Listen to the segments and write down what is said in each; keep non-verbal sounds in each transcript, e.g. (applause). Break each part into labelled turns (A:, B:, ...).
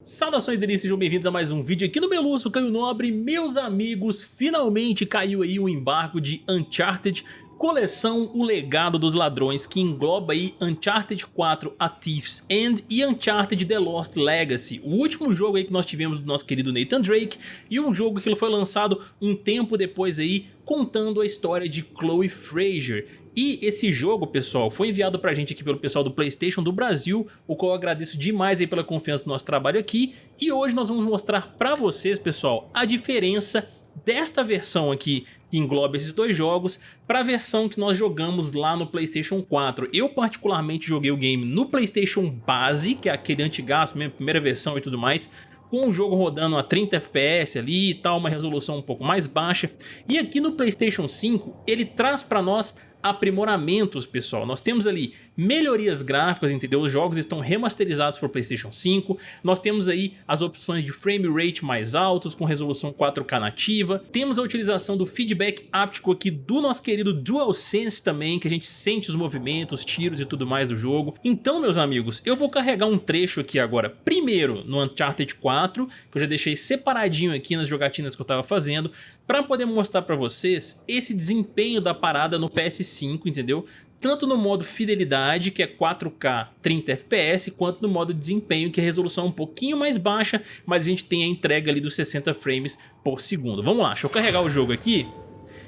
A: Saudações delícias, sejam bem-vindos a mais um vídeo aqui no Meluço, Caio Nobre. Meus amigos, finalmente caiu aí o embargo de Uncharted Coleção O Legado dos Ladrões, que engloba aí Uncharted 4 A Thief's End e Uncharted The Lost Legacy, o último jogo aí que nós tivemos do nosso querido Nathan Drake e um jogo que foi lançado um tempo depois aí contando a história de Chloe Fraser. E esse jogo, pessoal, foi enviado pra gente aqui pelo pessoal do Playstation do Brasil, o qual eu agradeço demais aí pela confiança no nosso trabalho aqui. E hoje nós vamos mostrar pra vocês, pessoal, a diferença desta versão aqui que engloba esses dois jogos para a versão que nós jogamos lá no Playstation 4. Eu particularmente joguei o game no Playstation base, que é aquele antigaço, minha primeira versão e tudo mais, com o jogo rodando a 30 FPS ali e tal, uma resolução um pouco mais baixa. E aqui no Playstation 5 ele traz para nós aprimoramentos, pessoal. Nós temos ali melhorias gráficas, entendeu? Os jogos estão remasterizados para Playstation 5. Nós temos aí as opções de frame rate mais altos, com resolução 4K nativa. Temos a utilização do feedback áptico aqui do nosso querido DualSense também, que a gente sente os movimentos, tiros e tudo mais do jogo. Então, meus amigos, eu vou carregar um trecho aqui agora, primeiro no Uncharted 4, que eu já deixei separadinho aqui nas jogatinas que eu estava fazendo, para poder mostrar para vocês esse desempenho da parada no PS5, entendeu? Tanto no modo fidelidade, que é 4K 30 FPS, quanto no modo desempenho, que é resolução um pouquinho mais baixa, mas a gente tem a entrega ali dos 60 frames por segundo. Vamos lá, deixa eu carregar o jogo aqui.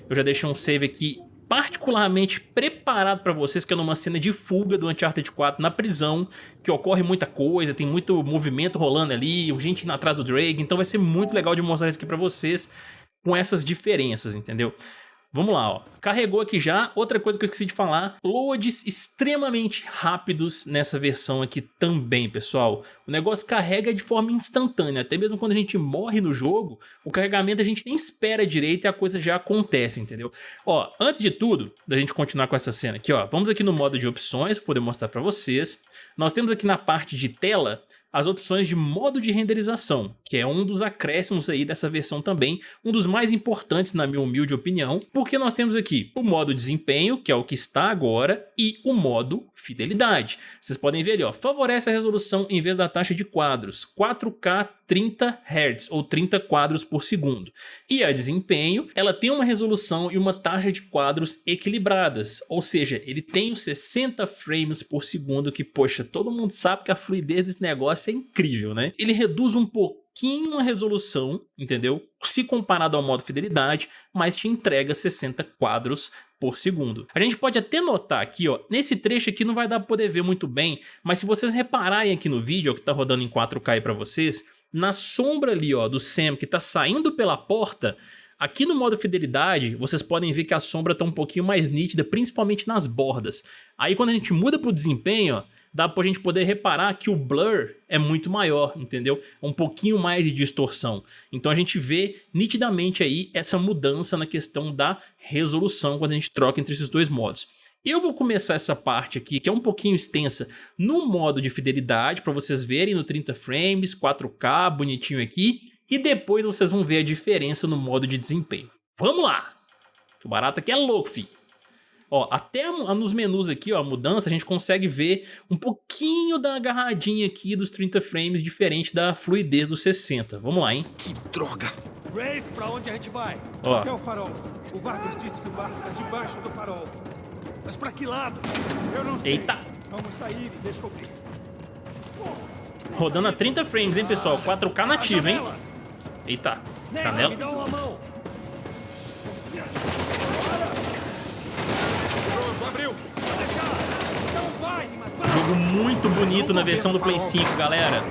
A: Eu já deixei um save aqui particularmente preparado para vocês, que é numa cena de fuga do Uncharted 4 na prisão, que ocorre muita coisa, tem muito movimento rolando ali, gente indo atrás do Drake, então vai ser muito legal de mostrar isso aqui para vocês com essas diferenças, entendeu? Vamos lá, ó. Carregou aqui já. Outra coisa que eu esqueci de falar, loads extremamente rápidos nessa versão aqui também, pessoal. O negócio carrega de forma instantânea, até mesmo quando a gente morre no jogo, o carregamento a gente nem espera direito e a coisa já acontece, entendeu? Ó, antes de tudo, da gente continuar com essa cena aqui, ó, vamos aqui no modo de opções, para poder mostrar para vocês. Nós temos aqui na parte de tela as opções de modo de renderização, que é um dos acréscimos aí dessa versão também, um dos mais importantes na minha humilde opinião, porque nós temos aqui o modo desempenho, que é o que está agora, e o modo fidelidade. Vocês podem ver ali, ó, favorece a resolução em vez da taxa de quadros, 4K 30 Hz ou 30 quadros por segundo. E a desempenho, ela tem uma resolução e uma taxa de quadros equilibradas, ou seja, ele tem os 60 frames por segundo que, poxa, todo mundo sabe que a fluidez desse negócio é incrível, né? Ele reduz um pouquinho a resolução, entendeu? Se comparado ao modo fidelidade, mas te entrega 60 quadros por segundo. A gente pode até notar aqui, ó, nesse trecho aqui não vai dar para poder ver muito bem, mas se vocês repararem aqui no vídeo, ó, que tá rodando em 4K para vocês, na sombra ali ó, do Sam que está saindo pela porta, aqui no modo fidelidade vocês podem ver que a sombra está um pouquinho mais nítida, principalmente nas bordas. Aí quando a gente muda para o desempenho, ó, dá para a gente poder reparar que o blur é muito maior, entendeu? Um pouquinho mais de distorção. Então a gente vê nitidamente aí essa mudança na questão da resolução quando a gente troca entre esses dois modos. Eu vou começar essa parte aqui, que é um pouquinho extensa, no modo de fidelidade, para vocês verem no 30 frames, 4K, bonitinho aqui, e depois vocês vão ver a diferença no modo de desempenho. Vamos lá! O barato aqui é louco, filho. Ó, até nos menus aqui, ó, a mudança, a gente consegue ver um pouquinho da agarradinha aqui dos 30 frames, diferente da fluidez dos 60. Vamos lá, hein?
B: Que droga!
C: Rafe, pra onde a gente vai?
A: Ó.
C: Até o farol. O Vargas disse que o barco tá debaixo do farol.
B: Mas pra que lado?
C: Eu não sei.
A: Eita!
C: Vamos sair e descobrir.
A: Rodando a 30 frames, hein, pessoal? 4K nativo, hein? Eita, canela. Jogo muito bonito na versão do Play 5, galera.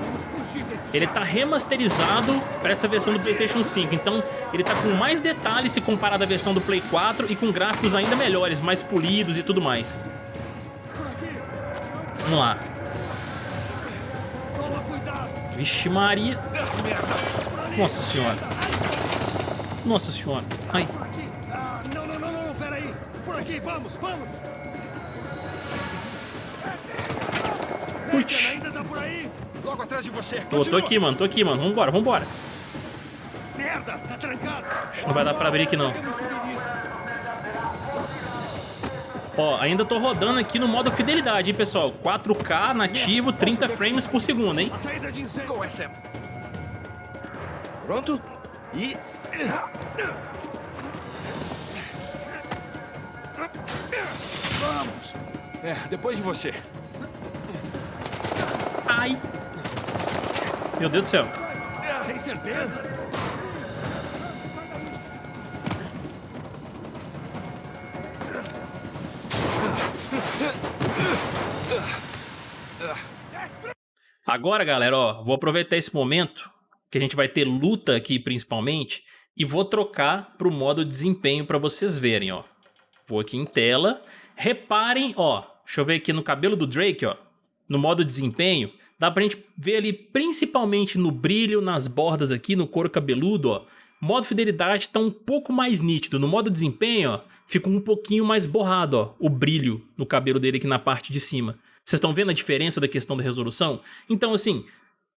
A: Ele tá remasterizado para essa versão do Playstation 5, então ele tá com mais detalhes se comparado à versão do Play 4 e com gráficos ainda melhores, mais polidos e tudo mais. Vamos lá. Vixe Maria. Nossa senhora. Nossa senhora. Ai. Putz.
B: Tá aí? Logo atrás de você.
A: Tô, tô aqui, mano. Tô aqui, mano. Vambora, vambora.
B: Merda, tá trancado.
A: Não vai dar pra abrir aqui, não. Ó, ainda tô rodando aqui no modo fidelidade, hein, pessoal? 4K nativo, 30 frames por segundo, hein?
B: A saída de incêndio.
D: Qual é, Sam? Pronto? E... Vamos! É, depois de você.
A: Ai! Meu Deus do céu.
B: Tem certeza?
A: Agora, galera, ó, vou aproveitar esse momento que a gente vai ter luta aqui principalmente e vou trocar para o modo desempenho para vocês verem, ó. Vou aqui em tela. Reparem, ó, deixa eu ver aqui no cabelo do Drake, ó, no modo desempenho, dá pra gente ver ali principalmente no brilho, nas bordas aqui, no couro cabeludo, ó. Modo fidelidade tá um pouco mais nítido. No modo desempenho, ó, fica um pouquinho mais borrado, ó, o brilho no cabelo dele aqui na parte de cima. Vocês estão vendo a diferença da questão da resolução? Então, assim,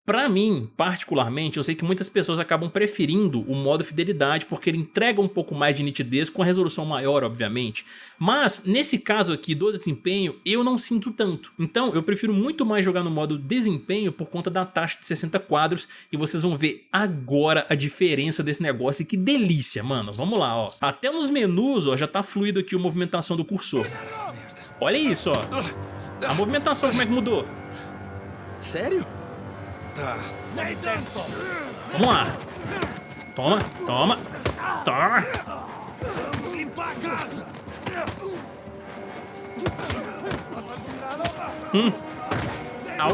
A: Pra mim, particularmente, eu sei que muitas pessoas acabam preferindo o modo fidelidade porque ele entrega um pouco mais de nitidez com a resolução maior, obviamente. Mas, nesse caso aqui do desempenho, eu não sinto tanto. Então, eu prefiro muito mais jogar no modo desempenho por conta da taxa de 60 quadros e vocês vão ver agora a diferença desse negócio e que delícia, mano. Vamos lá, ó. Até nos menus, ó, já tá fluido aqui a movimentação do cursor. Olha isso, ó. A movimentação como é que mudou?
D: Sério?
C: Tá.
A: Vamos lá. Toma, toma, toma.
B: Vamos limpar a casa.
A: Au.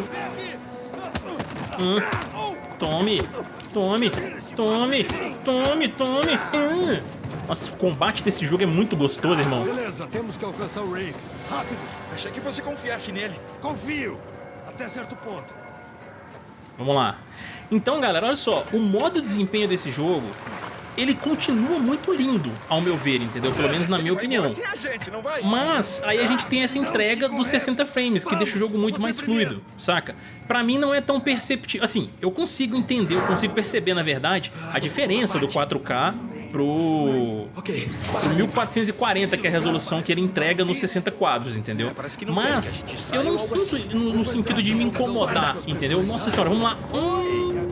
A: Hum. Tome, tome, tome, tome, tome. Hum. Nossa, o combate desse jogo é muito gostoso, irmão.
B: Beleza, temos que alcançar o Rafe. Rápido.
D: Achei que você confiasse nele.
B: Confio. Até certo ponto.
A: Vamos lá. Então, galera, olha só. O modo desempenho desse jogo, ele continua muito lindo, ao meu ver, entendeu? Pelo menos na minha opinião. Mas aí a gente tem essa entrega dos 60 frames, que deixa o jogo muito mais fluido, saca? Pra mim não é tão perceptível. Assim, eu consigo entender, eu consigo perceber, na verdade, a diferença do 4K pro,
D: Ok.
A: pro 1440, que é a resolução que ele entrega nos 60 quadros, entendeu?
D: É,
A: Mas eu não sinto
D: assim.
A: no, no sentido de me incomodar, entendeu? Nossa senhora, vamos lá. Hum.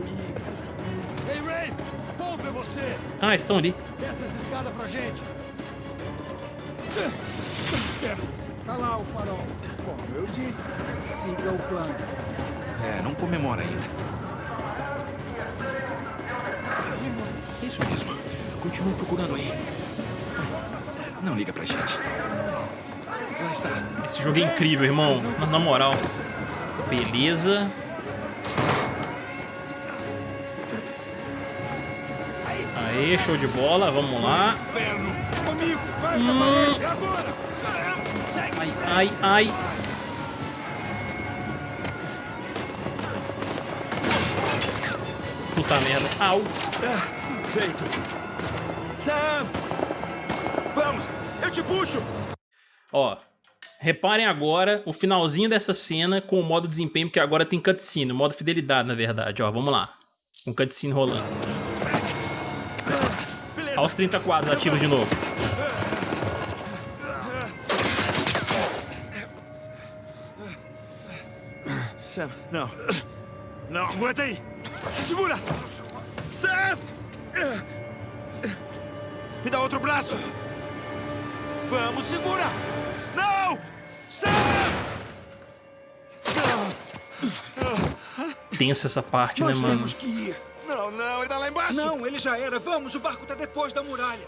A: Ah, estão ali.
B: Desce essa escada pra gente.
C: Estamos perto. Tá lá o farol. Como eu disse, siga o plano.
D: É, não comemora ainda. Isso mesmo. Continua procurando aí. Não liga pra gente. Lá está.
A: Esse jogo é incrível, irmão. Na, na moral. Beleza. Aê, show de bola. Vamos lá.
C: Inferno! Comigo! Vai,
A: Hum.
C: É!
A: Ai, ai, ai. Puta merda. Au.
D: Feito. Sam! Vamos! Eu te puxo!
A: Ó, reparem agora o finalzinho dessa cena com o modo desempenho, porque agora tem cutscene, o modo fidelidade, na verdade. Ó, vamos lá. Com cutscene rolando. Aos 30 quadros ativos de novo.
D: Sam, não.
B: Não, aguenta aí.
C: Segura!
D: Sam!
C: Me dá outro braço! Vamos, segura! Não! Sam!
A: Tensa essa parte,
C: Nós
A: né, mano?
C: temos que ir!
D: Não, não, ele tá lá embaixo!
C: Não, ele já era. Vamos, o barco tá depois da muralha.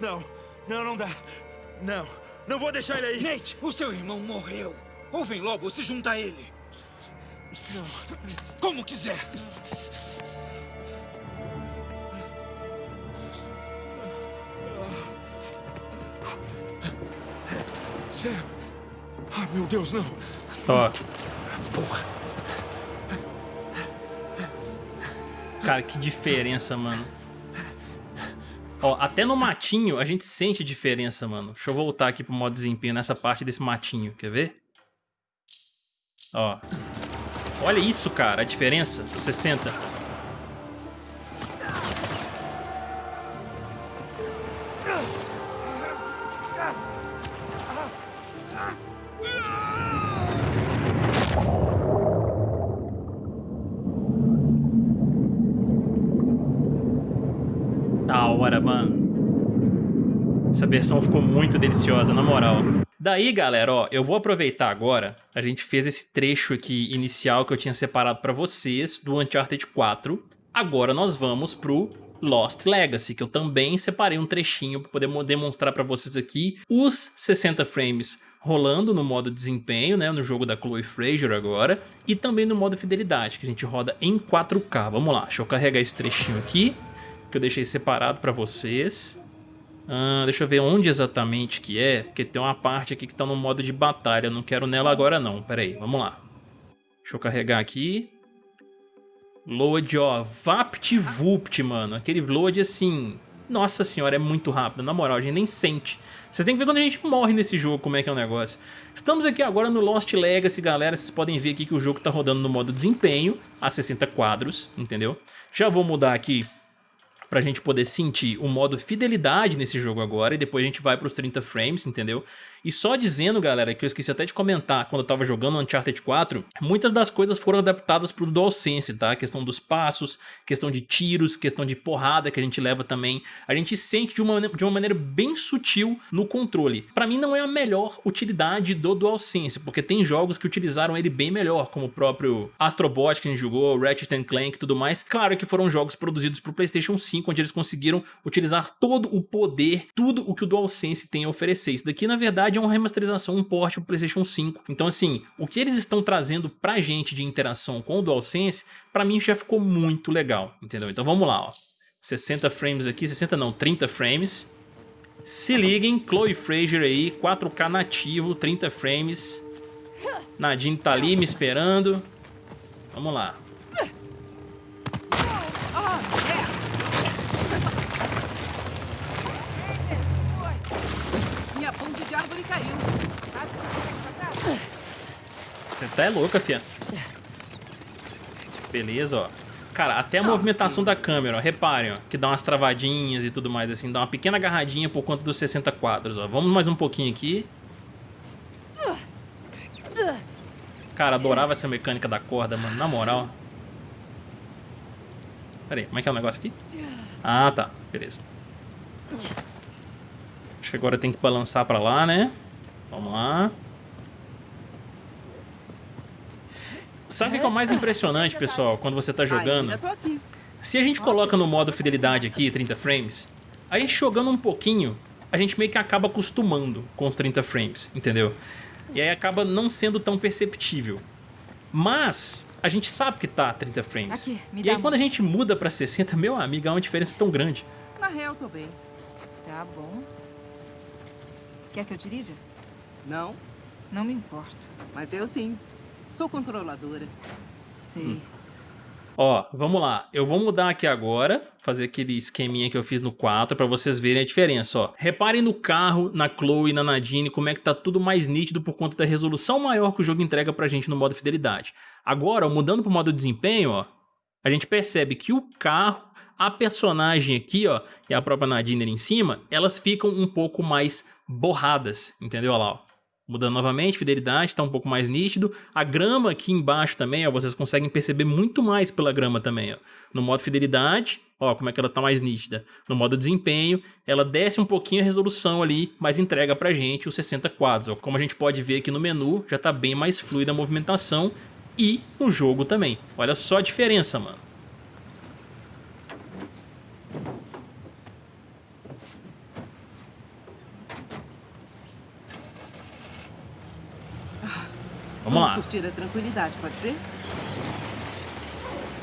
D: Não, não, não dá. Não, não vou deixar ele aí.
C: Nate, o seu irmão morreu. Ou vem logo ou se junta a ele. Como quiser.
D: Sam! Ah, meu Deus, não!
A: Ó,
D: Porra!
A: cara, que diferença, mano. Ó, até no matinho a gente sente diferença, mano. Deixa eu voltar aqui pro modo desempenho nessa parte desse matinho, quer ver? Ó. Olha isso, cara, a diferença do 60. Da hora, mano. Essa versão ficou muito deliciosa, na moral. Daí, galera, ó, eu vou aproveitar agora, a gente fez esse trecho aqui inicial que eu tinha separado pra vocês, do Uncharted 4. Agora nós vamos pro Lost Legacy, que eu também separei um trechinho para poder demonstrar para vocês aqui os 60 frames rolando no modo desempenho, né, no jogo da Chloe Fraser agora, e também no modo fidelidade, que a gente roda em 4K. Vamos lá, deixa eu carregar esse trechinho aqui, que eu deixei separado para vocês. Ah, deixa eu ver onde exatamente que é, porque tem uma parte aqui que está no modo de batalha, eu não quero nela agora não, pera aí, vamos lá. Deixa eu carregar aqui. Load, ó, VaptVupt, mano, aquele load assim, nossa senhora, é muito rápido, na moral, a gente nem sente. Vocês têm que ver quando a gente morre nesse jogo, como é que é o negócio. Estamos aqui agora no Lost Legacy, galera, vocês podem ver aqui que o jogo tá rodando no modo desempenho, a 60 quadros, entendeu? Já vou mudar aqui pra gente poder sentir o modo fidelidade nesse jogo agora e depois a gente vai pros 30 frames, entendeu? E só dizendo, galera, que eu esqueci até de comentar quando eu tava jogando Uncharted 4, muitas das coisas foram adaptadas pro DualSense, tá? A questão dos passos, questão de tiros, questão de porrada que a gente leva também. A gente sente de uma, de uma maneira bem sutil no controle. Pra mim não é a melhor utilidade do DualSense, porque tem jogos que utilizaram ele bem melhor, como o próprio Astrobot que a gente jogou, Ratchet Clank e tudo mais. Claro que foram jogos produzidos pro Playstation 5, onde eles conseguiram utilizar todo o poder, tudo o que o DualSense tem a oferecer. Isso daqui, na verdade, verdade é uma remasterização, um port pro Playstation 5. Então assim, o que eles estão trazendo pra gente de interação com o DualSense, pra mim já ficou muito legal, entendeu? Então vamos lá, ó. 60 frames aqui, 60 não, 30 frames. Se liguem, Chloe Fraser aí, 4K nativo, 30 frames. Nadine tá ali me esperando. Vamos lá. Você tá é louca, fia. Beleza, ó. Cara, até a movimentação da câmera, ó, reparem, ó, que dá umas travadinhas e tudo mais, assim, dá uma pequena agarradinha por conta dos 60 quadros, ó. Vamos mais um pouquinho aqui. Cara, adorava essa mecânica da corda, mano, na moral. Pera aí, como é que é o negócio aqui? Ah, tá, beleza. Acho que agora tem que balançar pra lá, né? Vamos lá. Sabe o que é o mais impressionante, pessoal, quando você tá jogando? Se a gente coloca no modo fidelidade aqui, 30 frames, a gente jogando um pouquinho, a gente meio que acaba acostumando com os 30 frames, entendeu? E aí acaba não sendo tão perceptível. Mas a gente sabe que tá 30 frames. Aqui, e aí quando a gente muda pra 60, meu amigo, há uma diferença tão grande.
E: Na real, tô bem. Tá bom. Quer que eu dirija?
F: Não.
E: Não me importo.
F: Mas eu sim. Sou controladora.
E: Sei. Hum.
A: Ó, vamos lá. Eu vou mudar aqui agora, fazer aquele esqueminha que eu fiz no 4 para vocês verem a diferença, ó. Reparem no carro, na Chloe, na Nadine, como é que tá tudo mais nítido por conta da resolução maior que o jogo entrega pra gente no modo fidelidade. Agora, ó, mudando pro modo desempenho, ó, a gente percebe que o carro, a personagem aqui, ó, e a própria Nadine ali em cima, elas ficam um pouco mais borradas, entendeu? Olha lá, ó. Mudando novamente, fidelidade está um pouco mais nítido. A grama aqui embaixo também, ó, vocês conseguem perceber muito mais pela grama também. Ó. No modo fidelidade, ó, como é que ela está mais nítida. No modo desempenho, ela desce um pouquinho a resolução ali, mas entrega pra gente os 60 quadros. Ó. Como a gente pode ver aqui no menu, já está bem mais fluida a movimentação e no jogo também. Olha só a diferença, mano.
F: Vamos, Vamos lá. curtir a tranquilidade, pode ser?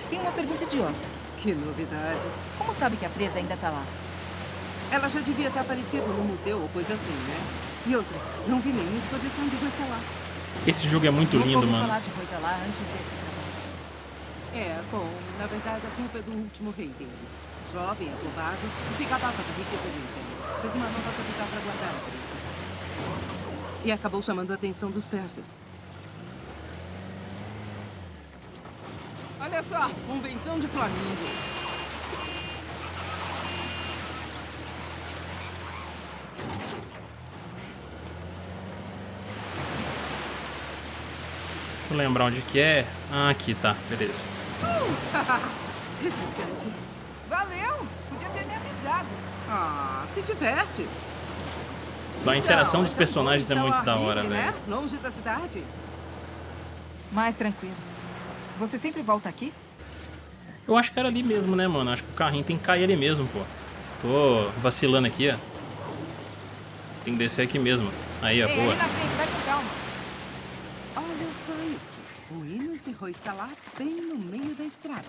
E: Tem uma pergunta idiota.
F: Que novidade.
E: Como sabe que a presa ainda tá lá?
F: Ela já devia ter aparecido no museu ou coisa assim, né? E outra, não vi nenhuma exposição de coisa lá.
A: Esse jogo é muito
E: não
A: lindo, mano.
E: falar de coisa lá antes desse
F: É, bom, na verdade a culpa é do último rei deles. Jovem, afobado, e se gabava da riqueza do império. Fez uma nova capital para guardar a presa. E acabou chamando a atenção dos persas.
C: Olha só, convenção de flamingos.
A: Deixa eu lembrar onde que é. Ah, aqui, tá. Beleza.
F: Refrescante.
E: Valeu! Podia ter me avisado.
F: Ah, se diverte.
A: A interação
F: Então,
A: dos personagens é
F: estar
A: muito da
F: ar
A: hora,
F: livre,
A: velho.
F: Né? Longe da cidade.
E: Mais tranquilo. Você sempre volta aqui?
A: Eu acho que era ali mesmo, né, mano? Acho que o carrinho tem que cair ali mesmo, pô. Tô vacilando aqui, ó. Tem que descer aqui mesmo. Aí, ó,
E: Ei,
A: boa.
E: ali na frente, vai com calma.
F: Olha só isso. Ruínas de Roissalá bem no meio da estrada.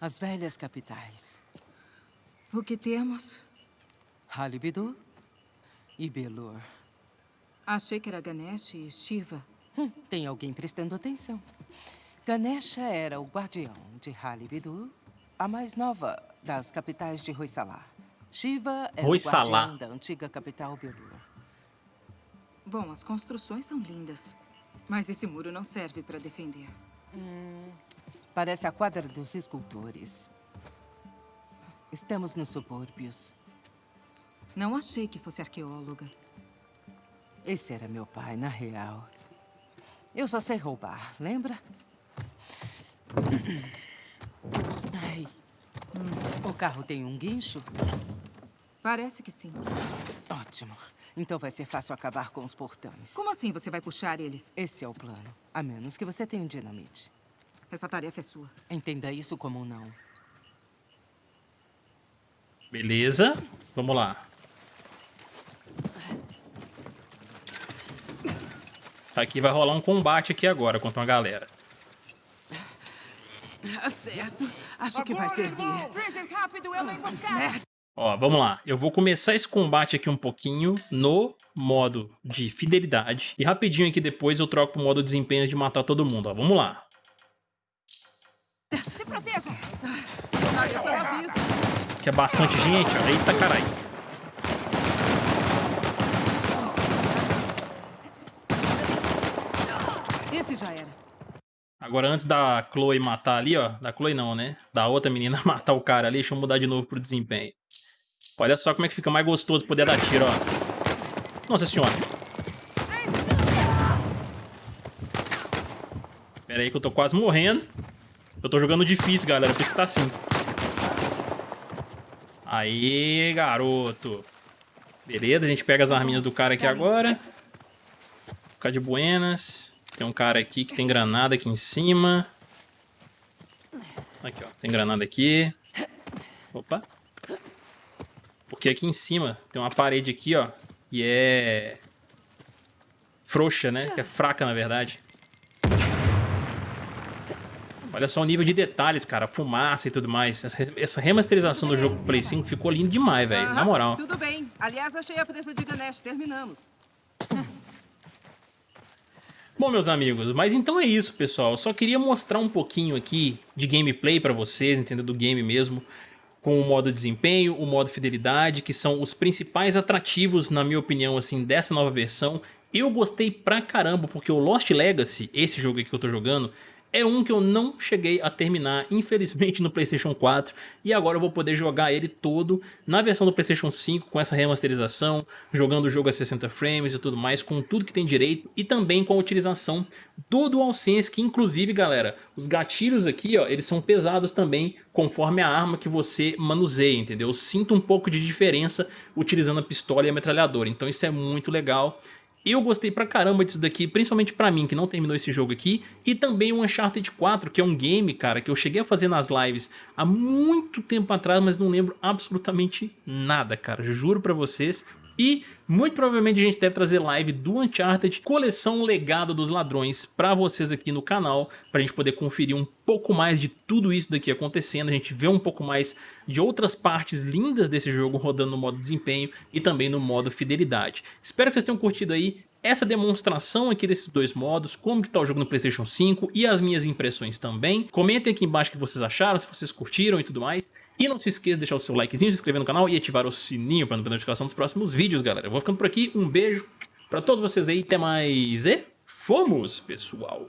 F: As velhas capitais.
E: O que temos?
F: Halibidu e Belur.
E: Achei que era Ganesh e Shiva.
F: Hum, tem alguém prestando atenção. Ganesha era o guardião de Halibidu, a mais nova das capitais de Roissalá. Shiva era
A: Hoysala.
F: o guardião da antiga capital Belur.
E: Bom, as construções são lindas. Mas esse muro não serve para defender.
F: Parece a quadra dos escultores. Estamos nos subúrbios.
E: Não achei que fosse arqueóloga.
F: Esse era meu pai, na real. Eu só sei roubar, lembra? Ai. Hum, O carro tem um guincho?
E: Parece que sim.
F: Ótimo. Então vai ser fácil acabar com os portões.
E: Como assim você vai puxar eles?
F: Esse é o plano. A menos que você tenha um dinamite.
E: Essa tarefa é sua.
F: Entenda isso como um não.
A: Beleza. Vamos lá. Aqui vai rolar um combate aqui agora contra uma galera.
F: Ah, certo. Acho que vai servir.
A: Ó, vamos lá. Eu vou começar esse combate aqui um pouquinho no modo de fidelidade. E rapidinho aqui depois eu troco pro modo desempenho de matar todo mundo, ó. Vamos lá.
E: Se proteja!
F: Aviso.
A: Que é bastante gente, ó. Eita, caralho.
E: Já era.
A: Agora, antes da Chloe matar ali, ó. Da Chloe não, né? Da outra menina (laughs) matar o cara ali, deixa eu mudar de novo pro desempenho. Olha só como é que fica mais gostoso poder dar tiro, ó. Nossa senhora. Pera aí que eu tô quase morrendo. Eu tô jogando difícil, galera. Por isso que tá assim. Aí, garoto. Beleza, a gente pega as arminhas do cara aqui agora. Ficar de buenas. Tem um cara aqui que tem granada aqui em cima. Aqui, ó. Tem granada aqui. Opa. Porque aqui em cima tem uma parede aqui, ó. E é... Frouxa, né? Que é fraca, na verdade. Olha só o nível de detalhes, cara. Fumaça e tudo mais. Essa, essa remasterização do jogo Play 5 ficou lindo demais, velho. Na moral.
F: Tudo bem. Aliás, achei a presa de Ganesh. Terminamos.
A: Bom, meus amigos, mas então é isso, pessoal. Eu só queria mostrar um pouquinho aqui de gameplay pra vocês, entendeu? Do game mesmo. Com o modo desempenho, o modo fidelidade, que são os principais atrativos, na minha opinião, assim, dessa nova versão. Eu gostei pra caramba, porque o Lost Legacy, esse jogo aqui que eu tô jogando, é um que eu não cheguei a terminar, infelizmente, no Playstation 4. E agora eu vou poder jogar ele todo na versão do Playstation 5, com essa remasterização, jogando o jogo a 60 frames e tudo mais, com tudo que tem direito. E também com a utilização do DualSense, que inclusive, galera, os gatilhos aqui, ó, eles são pesados também, conforme a arma que você manuseia, entendeu? Eu sinto um pouco de diferença utilizando a pistola e a metralhadora, então isso é muito legal. Eu gostei pra caramba disso daqui, principalmente pra mim que não terminou esse jogo aqui, e também o Uncharted 4, que é um game, cara, que eu cheguei a fazer nas lives há muito tempo atrás, mas não lembro absolutamente nada, cara, juro pra vocês. E muito provavelmente a gente deve trazer live do Uncharted, coleção Legado dos Ladrões, pra vocês aqui no canal, pra gente poder conferir um pouco mais de tudo isso daqui acontecendo, a gente ver um pouco mais de outras partes lindas desse jogo rodando no modo desempenho e também no modo fidelidade. Espero que vocês tenham curtido aí essa demonstração aqui desses dois modos, como que tá o jogo no Playstation 5 e as minhas impressões também. Comentem aqui embaixo o que vocês acharam, se vocês curtiram e tudo mais. E não se esqueça de deixar o seu likezinho, se inscrever no canal e ativar o sininho para não perder a notificação dos próximos vídeos, galera. Eu vou ficando por aqui, um beijo pra todos vocês aí, até mais e fomos, pessoal!